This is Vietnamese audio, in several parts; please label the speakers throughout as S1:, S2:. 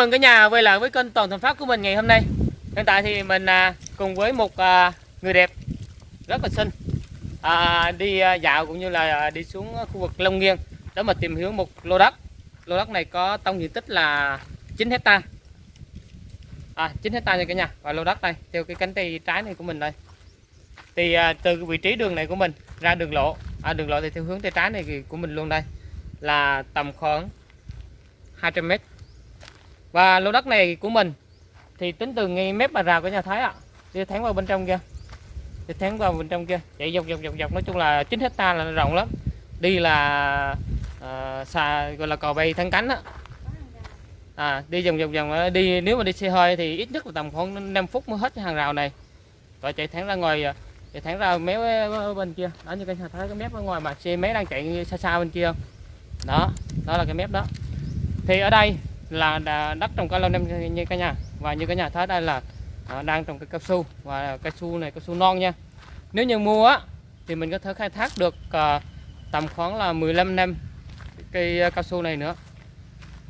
S1: mừng cả nhà quay lại với kênh Toàn Thành pháp của mình ngày hôm nay. Hiện tại thì mình à, cùng với một à, người đẹp rất là xinh à, đi à, dạo cũng như là à, đi xuống khu vực Long Nghiên để mà tìm hiểu một lô đất. Lô đất này có tổng diện tích là 9 hecta. À, 9 hecta nha cả nhà. Và lô đất đây theo cái cánh tay trái này của mình đây. Thì à, từ vị trí đường này của mình ra đường lộ, à, đường lộ thì theo hướng tay trái này của mình luôn đây là tầm khoảng 200 mét và lô đất này của mình thì tính từ ngay mép bà rào của nhà Thái ạ. Đi thẳng vào bên trong kia. Đi thẳng vào bên trong kia. Chạy dọc dọc dọc dọc. Nói chung là 9 hecta là rộng lắm. Đi là ờ, uh, xà gọi là cò bay thân cánh á. À, đi vòng vòng vòng đi nếu mà đi xe hơi thì ít nhất là tầm khoảng 5 phút mới hết cái hàng rào này. Rồi chạy thẳng ra ngoài à, chạy thẳng ra méo ờ, ờ, bên kia. Đó như cái nhà thái cái mép ở ngoài mà. Xe máy đang chạy xa xa bên kia. Đó đó là cái mép đó. Thì ở đây là đất trồng cao lâu năm như cả nhà. Và như cả nhà thấy đây là à, đang trồng cái cao su. Và cao su này cao su non nha. Nếu như mua á thì mình có thể khai thác được à, tầm khoảng là 15 năm cây à, cao su này nữa.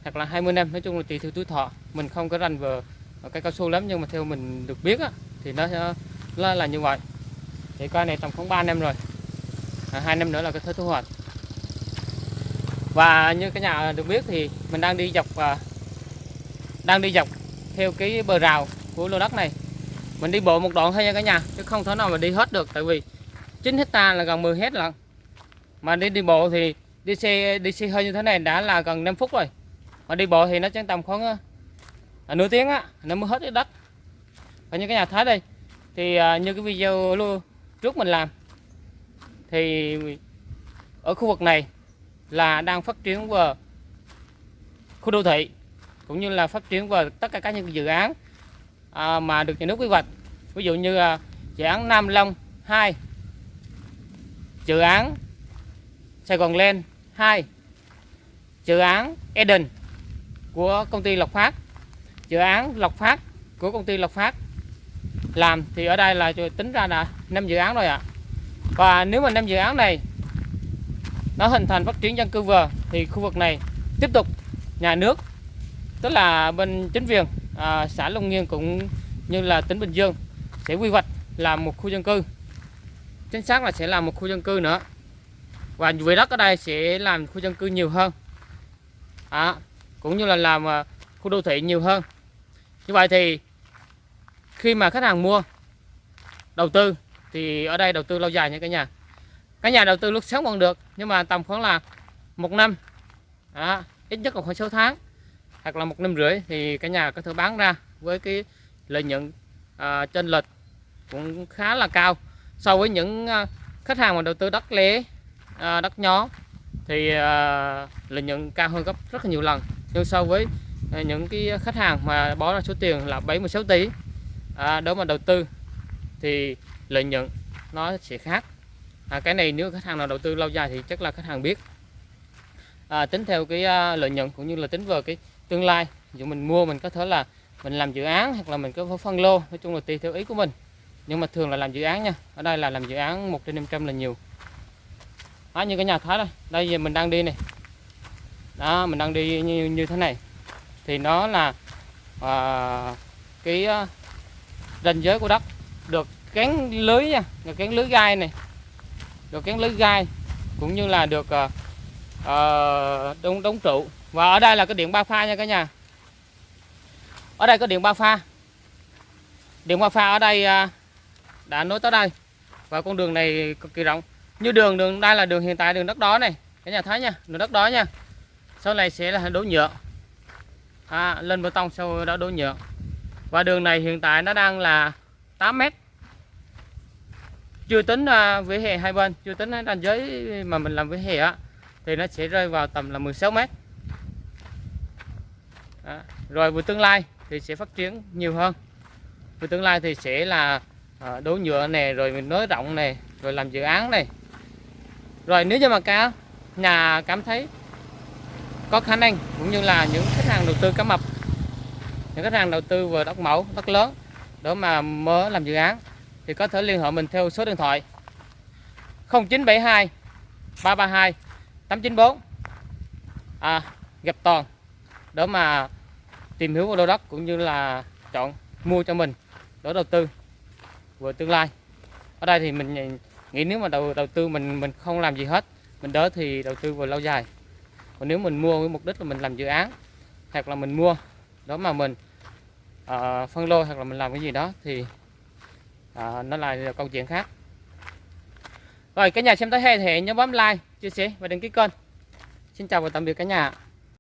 S1: Hoặc là 20 năm nói chung là tùy theo tuổi thọ. Mình không có rành về cây cao su lắm nhưng mà theo mình được biết á, thì nó là, là như vậy. Thì cây này tầm khoảng 3 năm rồi. À, 2 năm nữa là cái thể thu hoạch. Và như cái nhà được biết thì mình đang đi dọc à, đang đi dọc theo cái bờ rào của lô đất này. Mình đi bộ một đoạn thôi nha cả nhà chứ không thể nào mà đi hết được tại vì 9 hecta là gần 10 hết lận. Mà đi đi bộ thì đi xe đi xe hơi như thế này đã là gần 5 phút rồi. Mà đi bộ thì nó chẳng tầm khoảng à, nửa tiếng á nó mới hết cái đất. Và như cái nhà thấy đây thì à, như cái video luôn trước mình làm thì ở khu vực này là đang phát triển về khu đô thị cũng như là phát triển vào tất cả các những dự án à, mà được nhà nước quy hoạch ví dụ như à, dự án Nam Long 2 dự án Sài Gòn Lên 2 dự án Eden của công ty Lộc Phát dự án Lộc Phát của công ty Lộc Phát làm thì ở đây là tính ra là 5 dự án rồi ạ à. và nếu mà năm dự án này nó hình thành phát triển dân cư vừa thì khu vực này tiếp tục nhà nước tức là bên chính quyền à, xã Long Nghiên cũng như là tỉnh Bình Dương sẽ quy hoạch làm một khu dân cư. Chính xác là sẽ làm một khu dân cư nữa. Và vị đất ở đây sẽ làm khu dân cư nhiều hơn. À, cũng như là làm à, khu đô thị nhiều hơn. Như vậy thì khi mà khách hàng mua đầu tư thì ở đây đầu tư lâu dài nha cả nhà. Cái nhà đầu tư lúc sáng còn được nhưng mà tầm khoảng là một năm à, ít nhất là khoảng 6 tháng hoặc là một năm rưỡi thì cả nhà có thể bán ra với cái lợi nhuận à, trên lệch cũng khá là cao. So với những à, khách hàng mà đầu tư đất lẻ à, đất nhó thì à, lợi nhuận cao hơn gấp rất là nhiều lần. Nhưng so với à, những cái khách hàng mà bỏ ra số tiền là 76 tỷ à, đó mà đầu tư thì lợi nhuận nó sẽ khác. À, cái này nếu khách hàng nào đầu tư lâu dài thì chắc là khách hàng biết. À, tính theo cái uh, lợi nhuận cũng như là tính vào cái tương lai. Dù mình mua mình có thể là mình làm dự án hoặc là mình có phân lô nói chung là tùy theo ý của mình. Nhưng mà thường là làm dự án nha. Ở đây là làm dự án một trên 500 là nhiều. Đó, như cái nhà thái đây. Đây giờ mình đang đi này. Đó mình đang đi như, như thế này. Thì nó là à, cái uh, ranh giới của đất được kén lưới nha. Được kén lưới gai này. Được kén lưới gai cũng như là được à, à, uh, đóng, đóng trụ và ở đây là cái điện ba pha nha cả nhà. Ở đây có điện ba pha. Điện ba pha ở đây à, đã nối tới đây. Và con đường này cực kỳ rộng. Như đường đường đây là đường hiện tại đường đất đó này. Cả nhà thấy nha đường đất đó nha. Sau này sẽ là đổ nhựa. À, lên bê tông sau đó đổ nhựa. Và đường này hiện tại nó đang là 8 mét. Chưa tính à, vỉa hè hai bên chưa tính à, ranh giới mà mình làm vỉa hè á thì nó sẽ rơi vào tầm là 16 mét đó. rồi về tương lai thì sẽ phát triển nhiều hơn. Về tương lai thì sẽ là à, đổ nhựa này rồi mình nới rộng này rồi làm dự án này. Rồi nếu như mà cá nhà cảm thấy có khả năng cũng như là những khách hàng đầu tư cá mập những khách hàng đầu tư vừa đất mẫu đất lớn để mà mới làm dự án thì có thể liên hệ mình theo số điện thoại 0972 332 894 à, gặp toàn để mà tìm hiểu vào lô đất cũng như là chọn mua cho mình để đầu tư về tương lai. Ở đây thì mình nghĩ nếu mà đầu đầu tư mình mình không làm gì hết mình đỡ thì đầu tư vào lâu dài. Còn nếu mình mua với mục đích là mình làm dự án hoặc là mình mua đó mà mình uh, phân lô hoặc là mình làm cái gì đó thì uh, nó là, là câu chuyện khác. Rồi cả nhà xem tới hay thì nhớ bấm like chia sẻ và đăng ký kênh. Xin chào và tạm biệt cả nhà